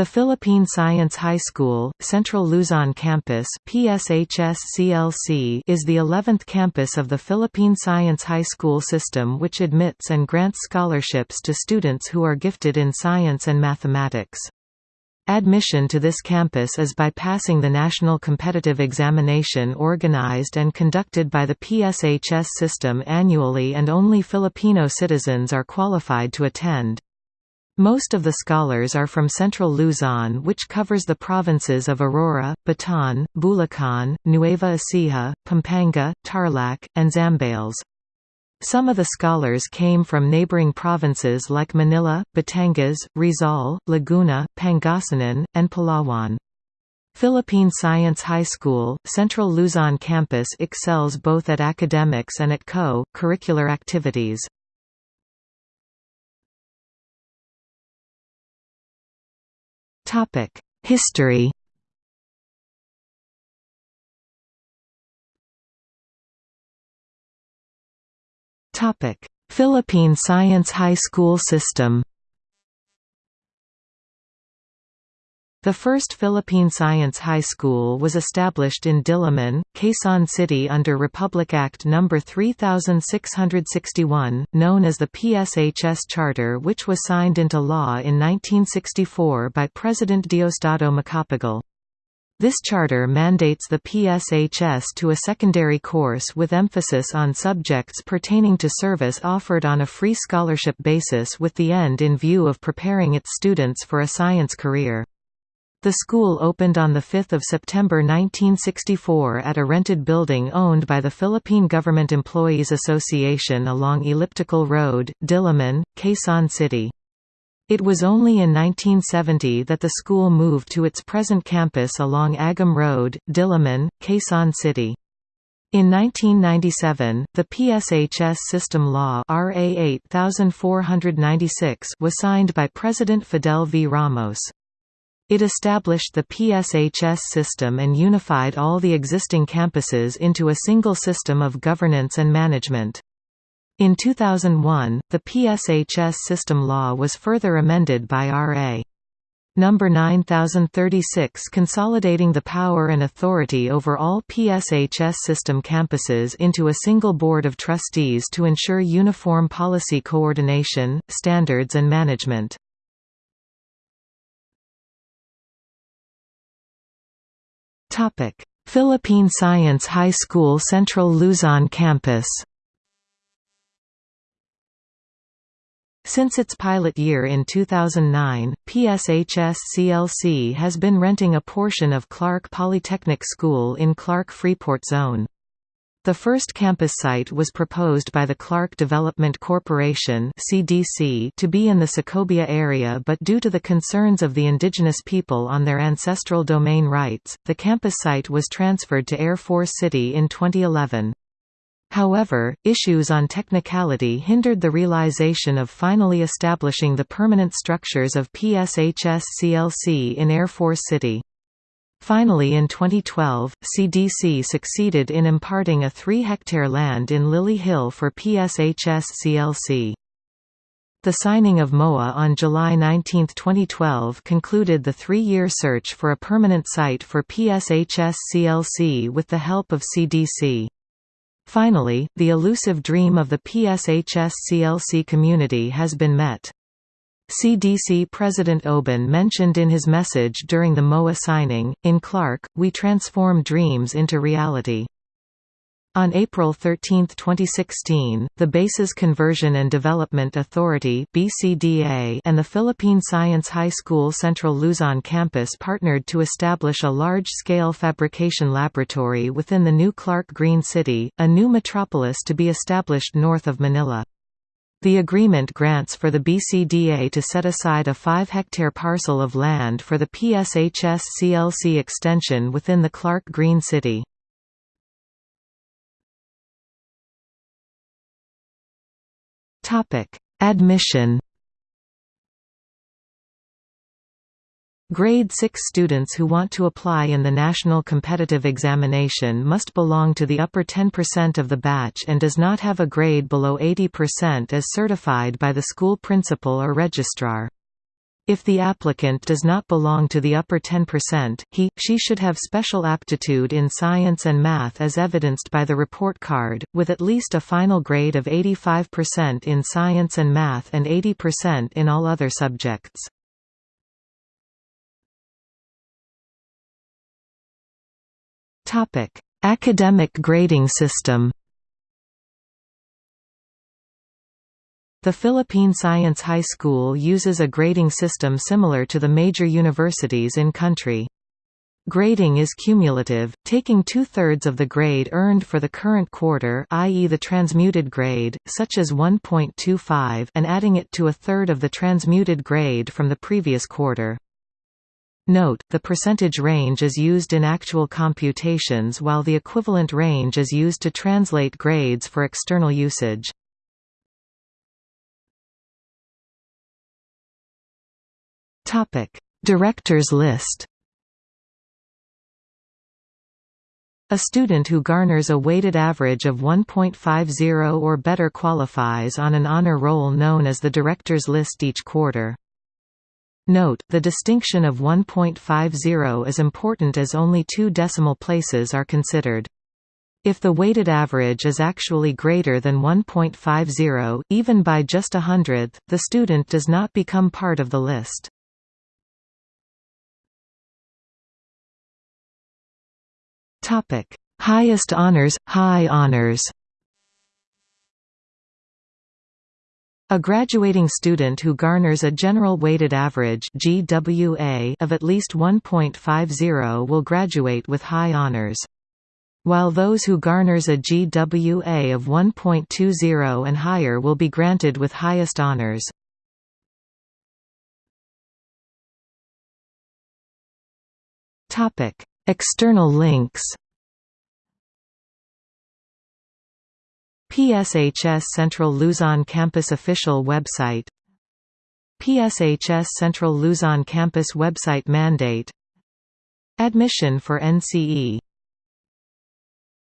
The Philippine Science High School, Central Luzon Campus PSHS-CLC is the 11th campus of the Philippine Science High School system which admits and grants scholarships to students who are gifted in science and mathematics. Admission to this campus is by passing the National Competitive Examination organized and conducted by the PSHS system annually and only Filipino citizens are qualified to attend. Most of the scholars are from central Luzon which covers the provinces of Aurora, Bataan, Bulacan, Nueva Ecija, Pampanga, Tarlac, and Zambales. Some of the scholars came from neighboring provinces like Manila, Batangas, Rizal, Laguna, Pangasinan, and Palawan. Philippine Science High School, Central Luzon campus excels both at academics and at co-curricular activities. History. Philippine Science High School system The first Philippine Science High School was established in Diliman, Quezon City under Republic Act No. 3661, known as the PSHS Charter which was signed into law in 1964 by President Diosdado Macapagal. This charter mandates the PSHS to a secondary course with emphasis on subjects pertaining to service offered on a free scholarship basis with the end in view of preparing its students for a science career. The school opened on 5 September 1964 at a rented building owned by the Philippine Government Employees Association along Elliptical Road, Diliman, Quezon City. It was only in 1970 that the school moved to its present campus along Agham Road, Diliman, Quezon City. In 1997, the PSHS System Law RA 8496 was signed by President Fidel V. Ramos. It established the PSHS system and unified all the existing campuses into a single system of governance and management. In 2001, the PSHS system law was further amended by R.A. Number 9036 consolidating the power and authority over all PSHS system campuses into a single board of trustees to ensure uniform policy coordination, standards and management. Topic: Philippine Science High School Central Luzon Campus. Since its pilot year in 2009, PSHS-CLC has been renting a portion of Clark Polytechnic School in Clark Freeport Zone. The first campus site was proposed by the Clark Development Corporation (CDC) to be in the Sacobia area but due to the concerns of the indigenous people on their ancestral domain rights, the campus site was transferred to Air Force City in 2011. However, issues on technicality hindered the realization of finally establishing the permanent structures of PSHS-CLC in Air Force City. Finally in 2012, CDC succeeded in imparting a 3-hectare land in Lily Hill for PSHS-CLC. The signing of MOA on July 19, 2012 concluded the three-year search for a permanent site for PSHS-CLC with the help of CDC. Finally, the elusive dream of the PSHS-CLC community has been met. CDC President Oben mentioned in his message during the MOA signing, in Clark, we transform dreams into reality. On April 13, 2016, the Bases Conversion and Development Authority (BCDA) and the Philippine Science High School Central Luzon campus partnered to establish a large-scale fabrication laboratory within the new Clark Green City, a new metropolis to be established north of Manila. The agreement grants for the BCDA to set aside a 5-hectare parcel of land for the PSHS-CLC extension within the Clark Green City. Admission Grade 6 students who want to apply in the National Competitive Examination must belong to the upper 10% of the batch and does not have a grade below 80% as certified by the school principal or registrar. If the applicant does not belong to the upper 10%, he, she should have special aptitude in science and math as evidenced by the report card, with at least a final grade of 85% in science and math and 80% in all other subjects. Academic grading system The Philippine Science High School uses a grading system similar to the major universities in country. Grading is cumulative, taking two-thirds of the grade earned for the current quarter i.e. the transmuted grade, such as 1.25 and adding it to a third of the transmuted grade from the previous quarter. Note, the percentage range is used in actual computations while the equivalent range is used to translate grades for external usage. Directors list. A student who garners a weighted average of 1.50 or better qualifies on an honor roll known as the Directors List each quarter. Note, the distinction of 1.50 is important as only two decimal places are considered. If the weighted average is actually greater than 1.50, even by just a hundredth, the student does not become part of the list. Highest honors, high honors. A graduating student who garners a general weighted average (GWA) of at least 1.50 will graduate with high honors. While those who garners a GWA of 1.20 and higher will be granted with highest honors. External links PSHS Central Luzon Campus official website. PSHS Central Luzon Campus website mandate. Admission for NCE